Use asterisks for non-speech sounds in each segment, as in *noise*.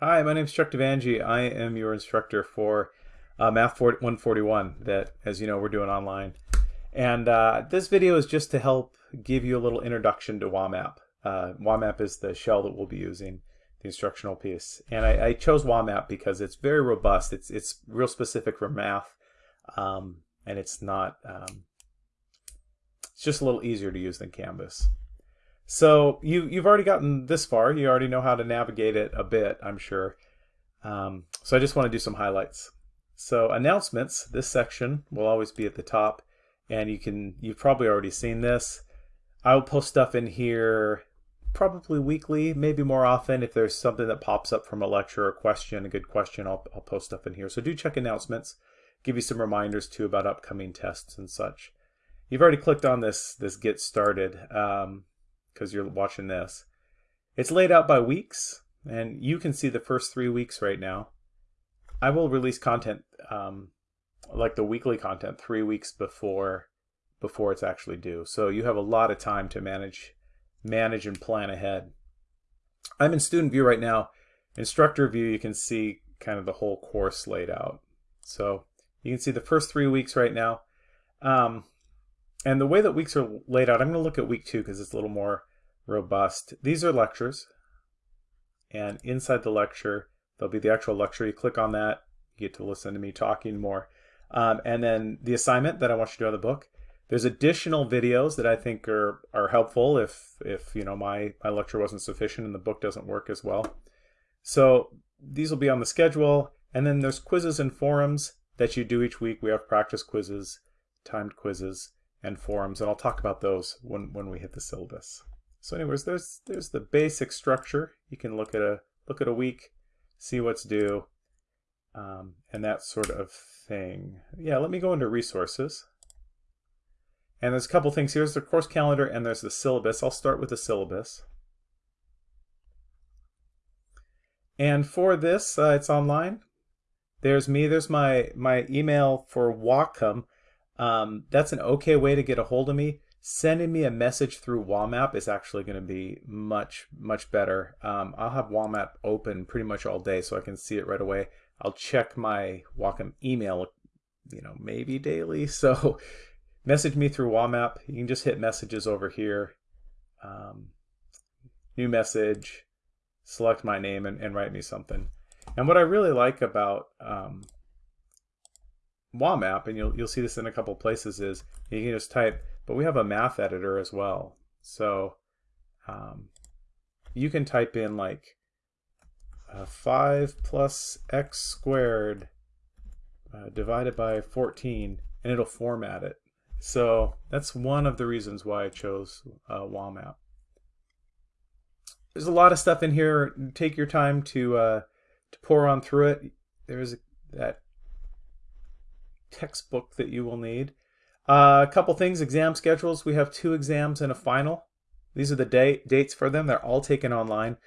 Hi, my name is Chuck Devangi. I am your instructor for uh, Math 141 that, as you know, we're doing online. And uh, this video is just to help give you a little introduction to WAMAP. Uh, WAMAP is the shell that we'll be using, the instructional piece. And I, I chose WAMAP because it's very robust. It's, it's real specific for math, um, and it's not, um, it's just a little easier to use than Canvas. So you, you've already gotten this far. You already know how to navigate it a bit, I'm sure. Um, so I just want to do some highlights. So announcements, this section will always be at the top. And you can, you've probably already seen this. I'll post stuff in here probably weekly, maybe more often. If there's something that pops up from a lecture or question, a good question, I'll, I'll post stuff in here. So do check announcements. Give you some reminders too about upcoming tests and such. You've already clicked on this, this get started. Um, because you're watching this. It's laid out by weeks, and you can see the first three weeks right now. I will release content, um, like the weekly content, three weeks before before it's actually due. So you have a lot of time to manage manage and plan ahead. I'm in student view right now. Instructor view, you can see kind of the whole course laid out. So you can see the first three weeks right now. Um, and the way that weeks are laid out, I'm going to look at week two because it's a little more robust. These are lectures. And inside the lecture, there'll be the actual lecture. You click on that, you get to listen to me talking more. Um, and then the assignment that I want you to do on the book. There's additional videos that I think are, are helpful if, if you know my, my lecture wasn't sufficient and the book doesn't work as well. So these will be on the schedule. And then there's quizzes and forums that you do each week. We have practice quizzes, timed quizzes, and forums. And I'll talk about those when, when we hit the syllabus. So anyways, there's there's the basic structure. You can look at a look at a week, see what's due, um, and that sort of thing. Yeah, let me go into resources. And there's a couple things. Here's the course calendar and there's the syllabus. I'll start with the syllabus. And for this, uh, it's online. There's me. There's my, my email for Whatcom. Um, that's an okay way to get a hold of me sending me a message through WAMAP is actually going to be much, much better. Um, I'll have WAMAP open pretty much all day so I can see it right away. I'll check my Whatcom email, you know, maybe daily. *laughs* So message me through WAMAP. You can just hit messages over here. Um, new message, select my name and, and, write me something. And what I really like about um, WAMAP, and you'll, you'll see this in a couple places, is you can just type but we have a math editor as well. So um, you can type in like uh, 5 plus x squared uh, divided by 14 and it'll format it. So that's one of the reasons why I chose uh, WAMAP. There's a lot of stuff in here. Take your time to uh, to pour on through it. There's that textbook that you will need. Uh, a couple things, exam schedules. We have two exams and a final. These are the day, dates for them. They're all taken online.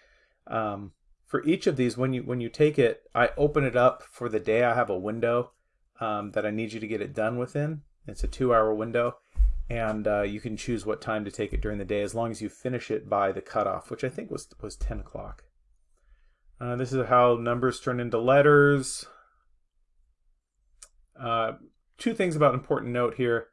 Um, for each of these, when you when you take it, I open it up for the day. I have a window um, that I need you to get it done within. It's a two-hour window, and uh, you can choose what time to take it during the day as long as you finish it by the cutoff, which I think was was 10 o'clock. Uh, this is how numbers turn into letters. Uh, two things about important note here.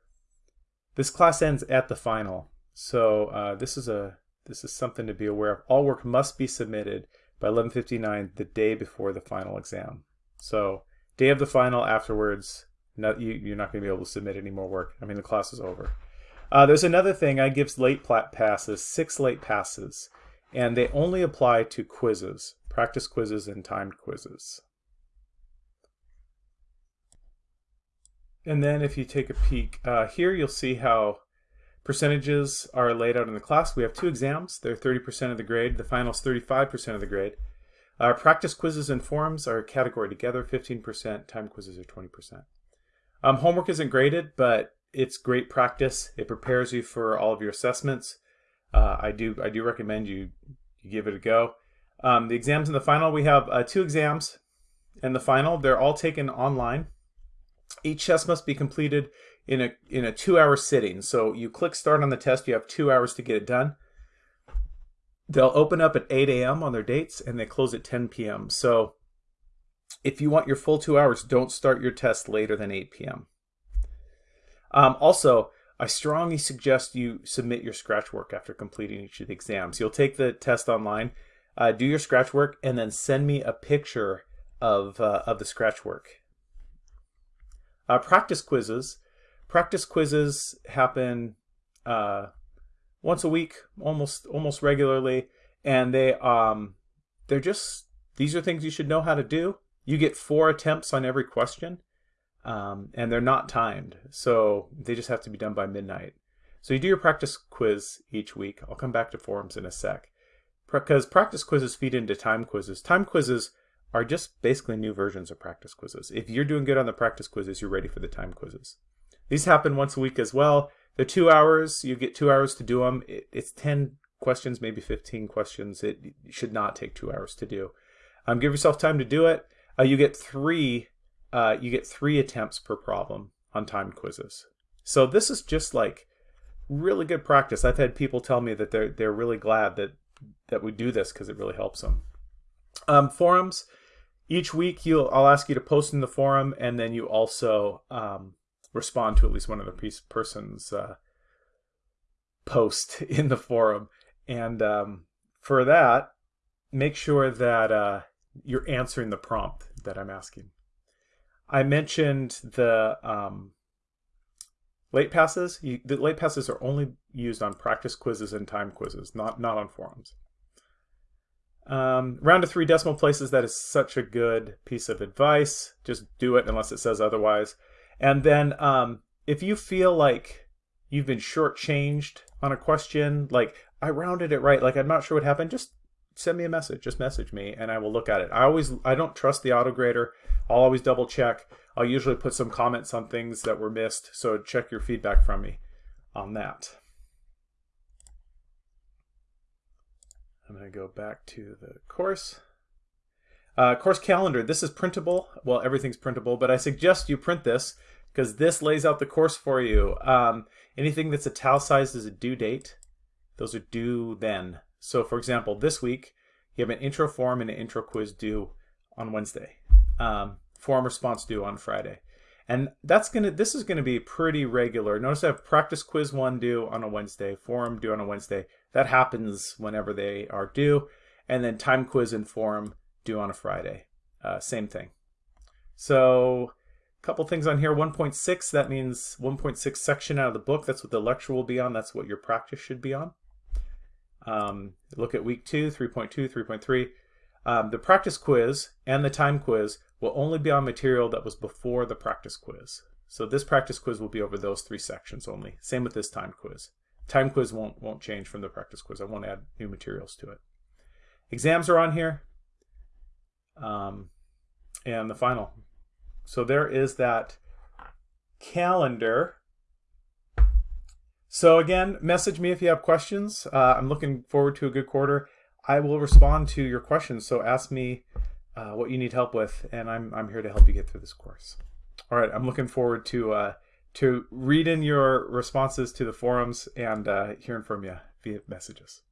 This class ends at the final, so uh, this is a this is something to be aware of. All work must be submitted by 11:59 the day before the final exam. So day of the final afterwards, you, you're not going to be able to submit any more work. I mean, the class is over. Uh, there's another thing. I give late plat passes, six late passes, and they only apply to quizzes, practice quizzes and timed quizzes. And then if you take a peek uh, here, you'll see how percentages are laid out in the class. We have two exams. They're 30% of the grade. The final is 35% of the grade. Our practice quizzes and forums are a category together, 15%. Time quizzes are 20%. Um, homework isn't graded, but it's great practice. It prepares you for all of your assessments. Uh, I do I do recommend you, you give it a go. Um, the exams in the final, we have uh, two exams in the final. They're all taken online. Each test must be completed in a, in a two-hour sitting. So you click start on the test, you have two hours to get it done. they'll open up at 8 a.m. on their dates and they close at 10 p.m. So if you want your full two hours, don't start your test later than 8 p.m. Um, also, I strongly suggest you submit your scratch work after completing each of the exams. You'll take the test online, uh, do your scratch work, and then send me a picture of, uh, of the scratch work. Uh, practice quizzes. Practice quizzes happen uh, once a week, almost almost regularly, and they um, they're just these are things you should know how to do. You get four attempts on every question, um, and they're not timed, so they just have to be done by midnight. So you do your practice quiz each week. I'll come back to forums in a sec. Because practice quizzes feed into time quizzes. Time quizzes are just basically new versions of practice quizzes. If you're doing good on the practice quizzes, you're ready for the time quizzes. These happen once a week as well. They're two hours. You get two hours to do them. it's 10 questions, maybe 15 questions. It should not take two hours to do. Um, give yourself time to do it. Uh, you get three uh, you get three attempts per problem on timed quizzes. So this is just like really good practice. I've had people tell me that they're they're really glad that that we do this because it really helps them. Um, forums. Each week, you'll I'll ask you to post in the forum, and then you also um, respond to at least one of the person's uh, post *laughs* in the forum. And um, for that, make sure that uh, you're answering the prompt that I'm asking. I mentioned the um, late passes. You, the late passes are only used on practice quizzes and time quizzes, not not on forums. Um, round to three decimal places, that is such a good piece of advice. Just do it unless it says otherwise. And then um, if you feel like you've been shortchanged on a question, like I rounded it right, like I'm not sure what happened, just send me a message. Just message me and I will look at it. I always, I don't trust the autograder. I'll always double check. I'll usually put some comments on things that were missed. So check your feedback from me on that. I'm going to go back to the course. Uh, course calendar. This is printable. Well, everything's printable, but I suggest you print this because this lays out the course for you. Um, anything that's italicized is a due date. Those are due then. So for example, this week, you have an intro form and an intro quiz due on Wednesday. Um, form response due on Friday. And that's gonna this is gonna be pretty regular. Notice I have practice quiz one due on a Wednesday, forum due on a Wednesday. That happens whenever they are due. And then time quiz and forum due on a Friday. Uh, same thing. So a couple things on here. 1.6, that means 1.6 section out of the book. That's what the lecture will be on. That's what your practice should be on. Um, look at week 2, 3.2, 3.3. Um, the practice quiz and the time quiz will only be on material that was before the practice quiz. So this practice quiz will be over those three sections only. Same with this time quiz. Time quiz won't, won't change from the practice quiz. I won't add new materials to it. Exams are on here. Um, and the final. So there is that calendar. So again, message me if you have questions. Uh, I'm looking forward to a good quarter. I will respond to your questions. So ask me uh, what you need help with, and I'm, I'm here to help you get through this course. All right, I'm looking forward to uh, to reading your responses to the forums and uh, hearing from you via messages.